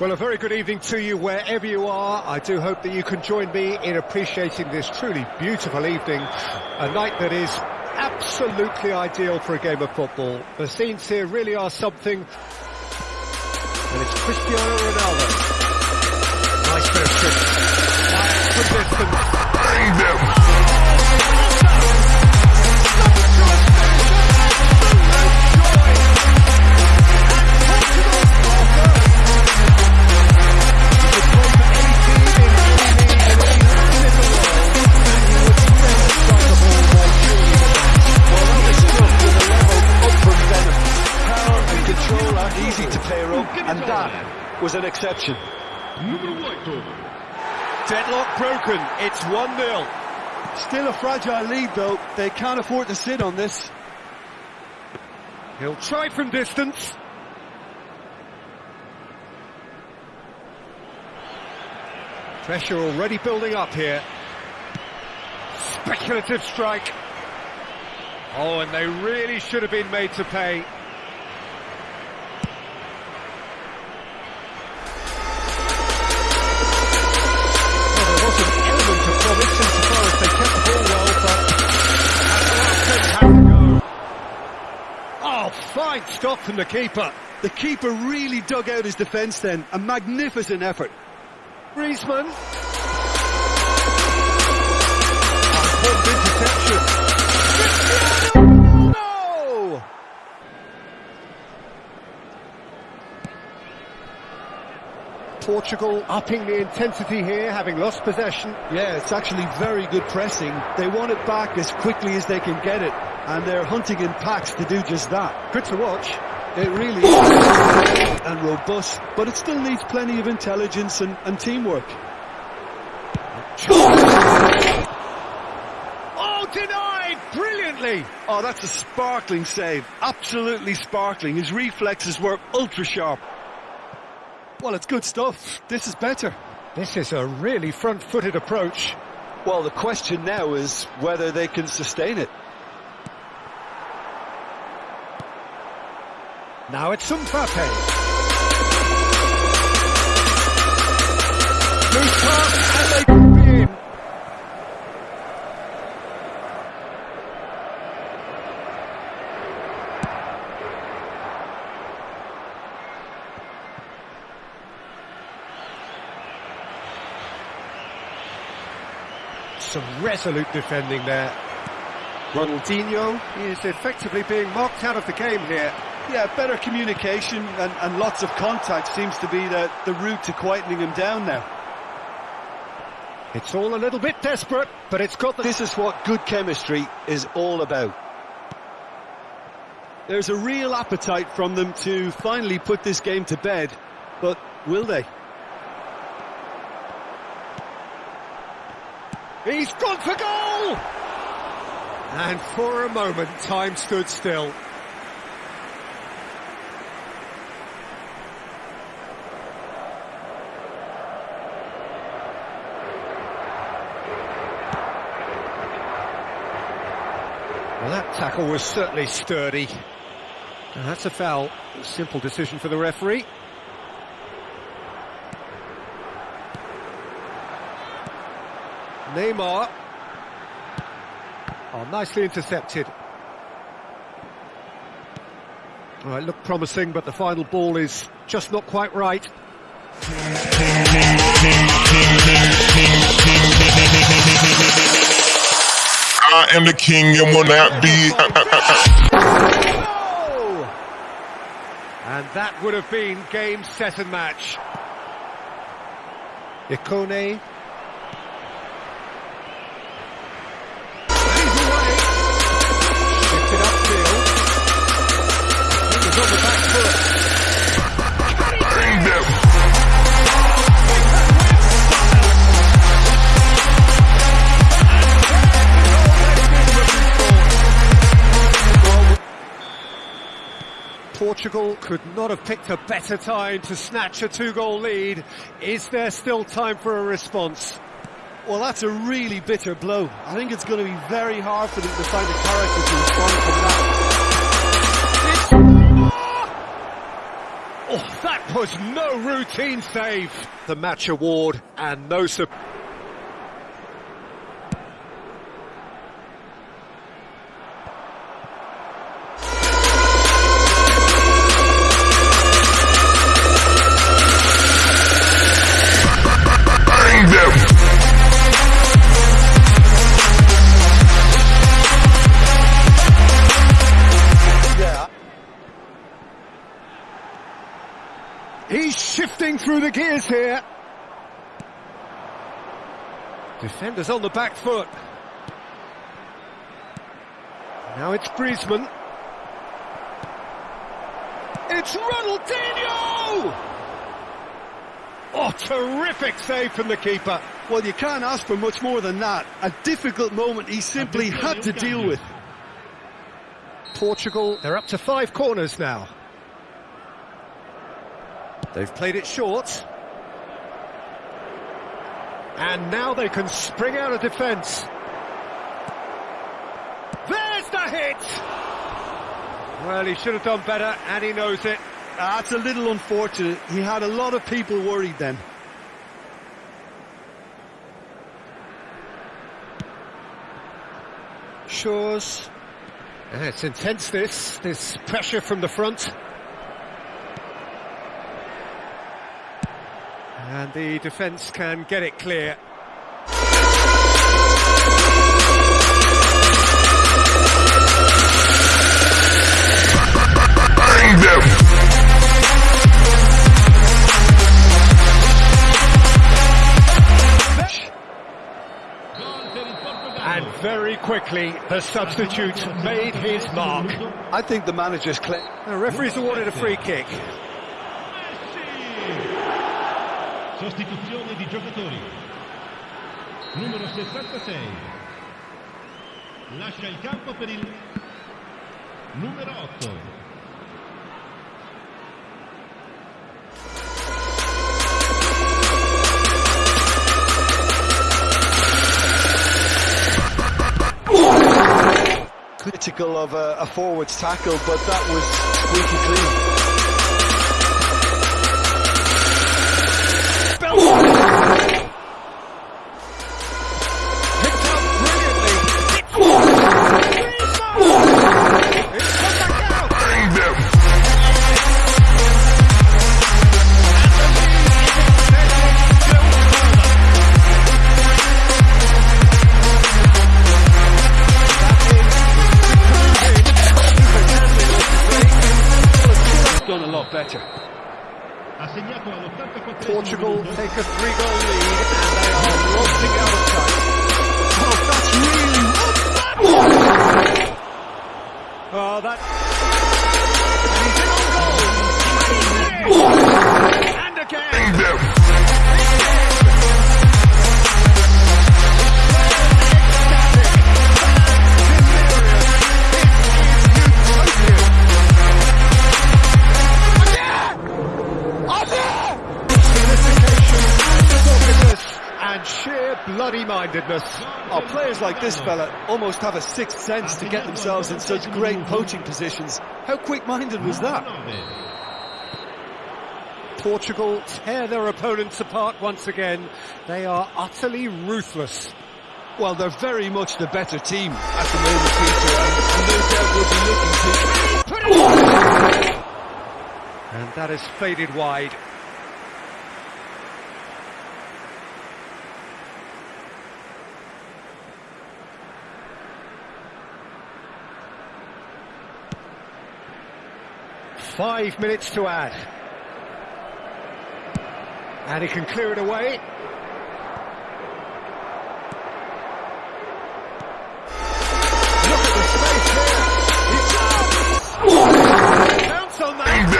Well, a very good evening to you wherever you are. I do hope that you can join me in appreciating this truly beautiful evening, a night that is absolutely ideal for a game of football. The scenes here really are something, and it's Cristiano Ronaldo. Was an exception. Deadlock broken. It's 1-0. Still a fragile lead, though. They can't afford to sit on this. He'll try from distance. Pressure already building up here. Speculative strike. Oh, and they really should have been made to pay. Element of promise insofar they kept the ball well, but... Oh, fine stop from the keeper. The keeper really dug out his defence then. A magnificent effort. Griezmann. Portugal upping the intensity here, having lost possession. Yeah, it's actually very good pressing. They want it back as quickly as they can get it, and they're hunting in packs to do just that. Good to watch. It really is and robust, but it still needs plenty of intelligence and, and teamwork. Oh, denied! Brilliantly! Oh, that's a sparkling save. Absolutely sparkling. His reflexes were ultra sharp. Well, it's good stuff. This is better. This is a really front-footed approach. Well, the question now is whether they can sustain it. Now it's Mbappe. Loose pass, and they Some resolute defending there. Ronaldinho is effectively being marked out of the game here. Yeah, better communication and, and lots of contact seems to be the, the route to quietening him down now. It's all a little bit desperate, but it's got the... This is what good chemistry is all about. There's a real appetite from them to finally put this game to bed, but will they? He's gone for goal! And for a moment, time stood still. Well, that tackle was certainly sturdy. And that's a foul. Simple decision for the referee. Neymar. Oh, nicely intercepted. All right, look promising, but the final ball is just not quite right. I am the king and will not be. Oh! And that would have been game, set and match. Ikone. Portugal could not have picked a better time to snatch a two-goal lead. Is there still time for a response? Well, that's a really bitter blow. I think it's going to be very hard for them to find a character to respond from that. Oh, that was no routine save. The match award and no surprise. Shifting through the gears here. Defenders on the back foot. Now it's Griezmann. It's Ronaldinho! Oh, terrific save from the keeper. Well, you can't ask for much more than that. A difficult moment he simply had to deal with. Portugal, they're up to five corners now. They've played it short. And now they can spring out of defence. There's the hit! Well, he should have done better, and he knows it. That's a little unfortunate. He had a lot of people worried then. Yeah, it's intense, this. This pressure from the front. And the defence can get it clear. And very quickly, the substitute made his mark. I think the manager's clear. The referee's awarded a free kick. Sostituzione di giocatori. Numero 66. Lascia il campo per il numero 8. Critical of a, a forward's tackle, but that was squeaky clean. Better. Ha segnato all'84 Portugal take a three-goal lead and they are launching out of sight. Oh, that's really... Oh, that... bloody-mindedness. Oh, players like this fella almost have a sixth sense to get themselves in such great poaching positions. How quick-minded was that? Portugal tear their opponents apart once again. They are utterly ruthless. Well, they're very much the better team at the moment, Peter, and, and no doubt will be looking to... And that has faded wide. Five minutes to add. And he can clear it away. Look at the space here. He jumps! Bounce on that.